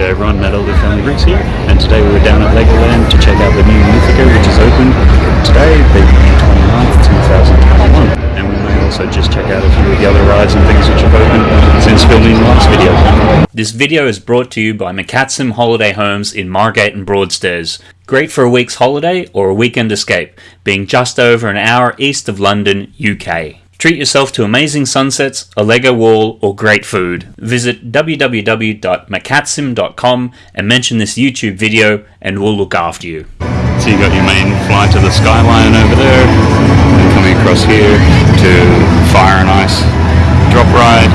Everyone, Matt Elder Family Bricks here, and today we were down at Legoland to check out the new Mythica which is open today, the 29th, 2021. And we may also just check out a few of the other rides and things which have opened since filming last video. This video is brought to you by McCatsim Holiday Homes in Margate and Broadstairs. Great for a week's holiday or a weekend escape, being just over an hour east of London, UK. Treat yourself to amazing sunsets, a Lego wall, or great food. Visit www.macatsim.com and mention this YouTube video and we'll look after you. So you got your main flight to the Sky Lion over there, and coming across here to Fire and Ice drop ride,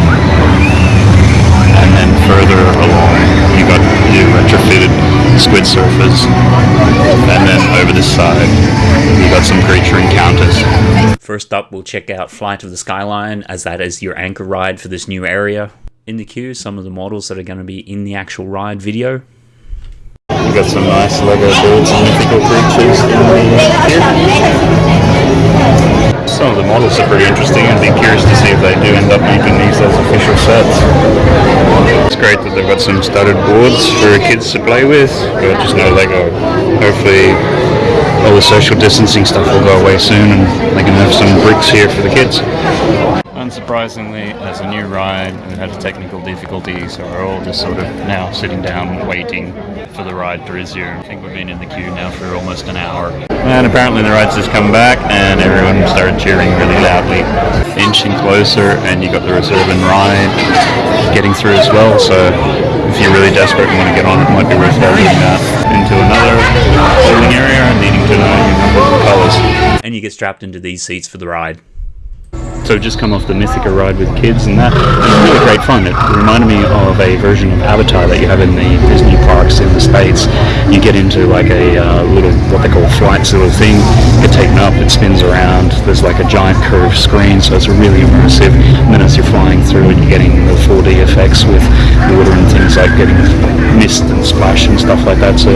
and then further along you got your retrofitted squid surfers, and then over this side you got some creature encounters. First up, we'll check out Flight of the Sky Lion, as that is your anchor ride for this new area. In the queue, some of the models that are going to be in the actual ride video. We've got some nice Lego birds and mythical creatures in the here. Some of the models are pretty interesting. I'd be curious to see if they do end up making these as official sets. It's great that they've got some studded boards for kids to play with, but just no Lego. Hopefully all the social distancing stuff will go away soon and they can have some bricks here for the kids. Unsurprisingly, as a new ride, we had a technical difficulty, so we're all just sort of now sitting down waiting for the ride to resume. I think we've been in the queue now for almost an hour. And apparently the ride's just come back and everyone started cheering really loudly. Inching closer and you got the reserve and ride getting through as well, so if you're really desperate and want to get on, it might be worth doing that into another holding area and needing to know your colours. And you get strapped into these seats for the ride. So just come off the Mythica ride with kids and that. It was really great fun. It reminded me of a version of Avatar that you have in the Disney parks in the States. You get into like a uh, little, what they call flight sort of thing. You get taken up, it spins around. There's like a giant curved screen, so it's really immersive. And then as you're flying through it, you're getting the 4D effects with water and things like getting mist and splash and stuff like that. So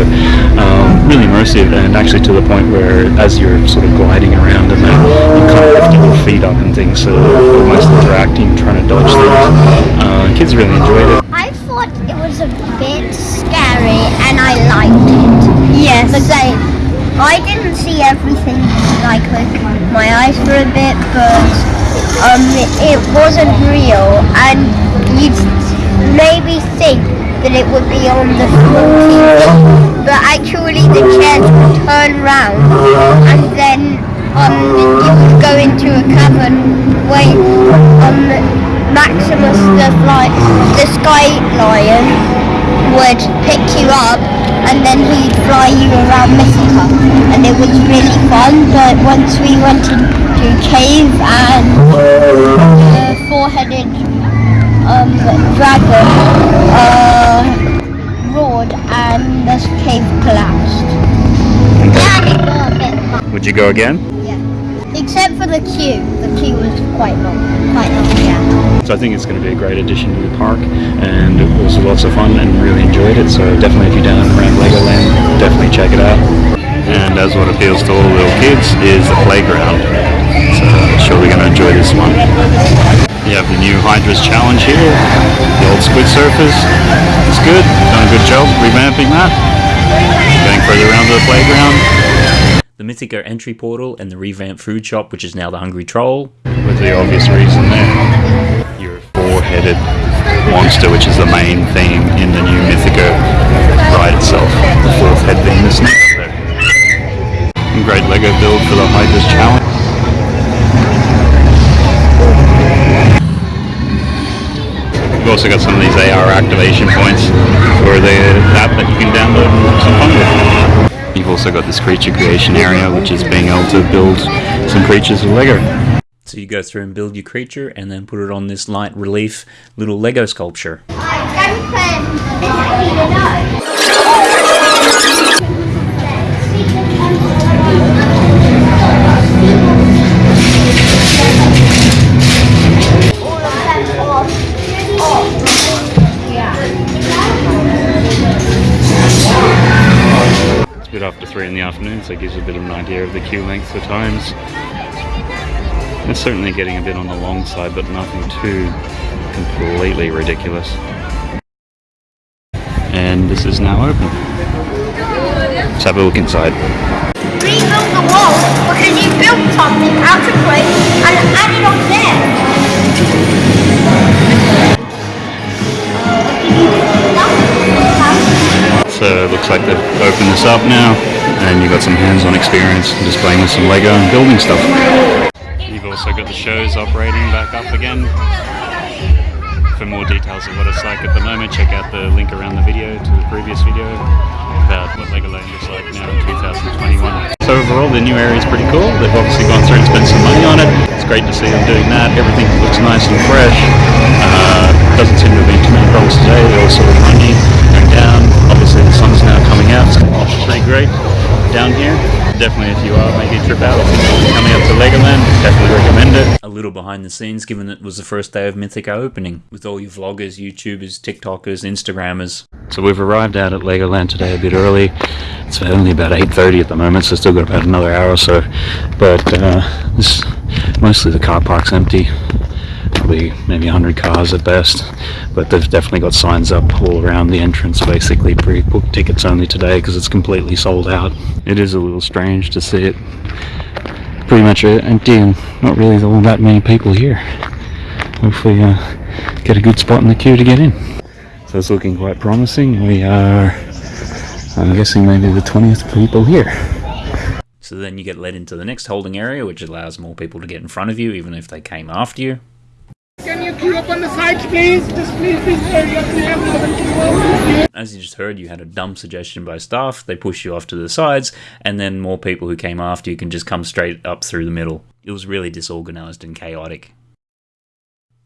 um, really immersive and actually to the point where as you're sort of gliding around and then you kind of lift your feet up and things so almost interacting, trying to dodge things. Uh, kids really enjoyed it. I thought it was a bit scary and I liked it. Yes. But I, didn't see everything like with my eyes for a bit, but um, it, it wasn't real. And you'd maybe think that it would be on the floor but actually the chairs would turn round and then um, you would go into a cavern where um, Maximus the fly, the Sky Lion would pick you up and then he'd fly you around Mexico and it was really fun but once we went into cave and the four-headed um, dragon uh, roared and the cave collapsed. And it got a bit fun. Would you go again? Except for the queue. The queue was quite long. Quite long, yeah. So I think it's going to be a great addition to the park and it was lots of fun and really enjoyed it. So definitely if you're down around Legoland, definitely check it out. And as what appeals to all little kids is the playground. So sure we're going to enjoy this one. You have the new Hydra's Challenge here, the old Squid Surfers. It's good, done a good job revamping that. Going further around to the playground. The Mythica entry portal and the revamped food shop, which is now the Hungry Troll. With the obvious reason there. Your four-headed monster, which is the main theme in the new Mythica ride itself. The fourth head being the snake. And great Lego build for the Hydra's Challenge. We've also got some of these AR activation points for the app that you can download some fun with. You've also got this creature creation area, which is being able to build some creatures with Lego. So you go through and build your creature and then put it on this light relief little Lego sculpture. A 3 in the afternoon, so it gives you a bit of an idea of the queue length for times. It's certainly getting a bit on the long side, but nothing too completely ridiculous. and this is now open. Let's have a look inside. Rebuild the wall because you built something out of clay and added on there. So it looks like they've opened this up now, and you've got some hands-on experience just playing with some Lego and building stuff. You've also got the shows operating back up again. For more details of what it's like at the moment, check out the link around the video to the previous video about what Legoland looks like now in 2021. So overall, the new area is pretty cool. They've obviously gone through and spent some money on it. It's great to see them doing that. Everything looks nice and fresh. Uh, doesn't seem to have been too many problems today. Sort of down here. Definitely, if you are making a trip out coming up to Legoland, definitely recommend it. A little behind the scenes, given it was the first day of Mythica opening, with all your vloggers, YouTubers, TikTokers, Instagrammers. So we've arrived out at Legoland today a bit early. It's only about 8.30 at the moment, so still got about another hour or so. But uh, this, mostly the car park's empty. Probably maybe 100 cars at best. But they've definitely got signs up all around the entrance, basically pre-book tickets only today because it's completely sold out. It is a little strange to see it pretty much empty and not really all that many people here. Hopefully uh, get a good spot in the queue to get in. So it's looking quite promising. We are, I'm guessing, maybe the 20th people here. So then you get led into the next holding area, which allows more people to get in front of you, even if they came after you. The please? Just please, please. As you just heard, you had a dumb suggestion by staff. They push you off to the sides, and then more people who came after you can just come straight up through the middle. It was really disorganized and chaotic.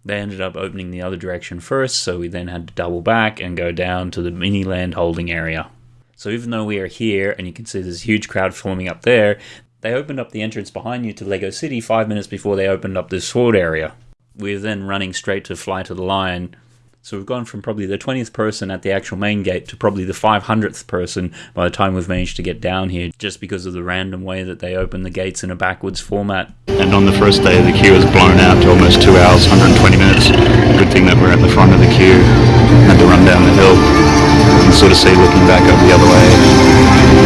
They ended up opening the other direction first, so we then had to double back and go down to the Miniland holding area. So even though we are here and you can see a huge crowd forming up there, they opened up the entrance behind you to Lego City five minutes before they opened up this sword area. We're then running straight to Fly to the Lion. So we've gone from probably the 20th person at the actual main gate to probably the 500th person by the time we've managed to get down here, just because of the random way that they open the gates in a backwards format. And on the first day, the queue has blown out to almost two hours, 120 minutes. Good thing that we're at the front of the queue. Had to run down the hill. Can sort of see looking back up the other way.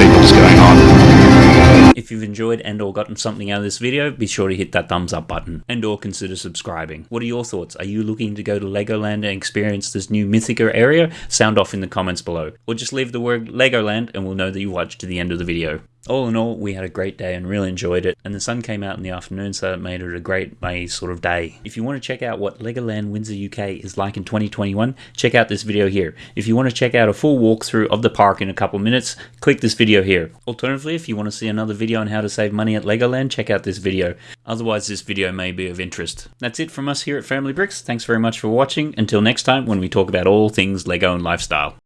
People just going on. If you've enjoyed and or gotten something out of this video, be sure to hit that thumbs up button and or consider subscribing. What are your thoughts? Are you looking to go to Legoland and experience this new Mythica area? Sound off in the comments below. Or just leave the word Legoland and we'll know that you watched to the end of the video. All in all, we had a great day and really enjoyed it, and the sun came out in the afternoon, so it made it a great May sort of day. If you want to check out what Legoland Windsor UK is like in 2021, check out this video here. If you want to check out a full walkthrough of the park in a couple minutes, click this video here. Alternatively, if you want to see another video on how to save money at Legoland, check out this video. Otherwise, this video may be of interest. That's it from us here at Family Bricks. Thanks very much for watching. Until next time, when we talk about all things Lego and lifestyle.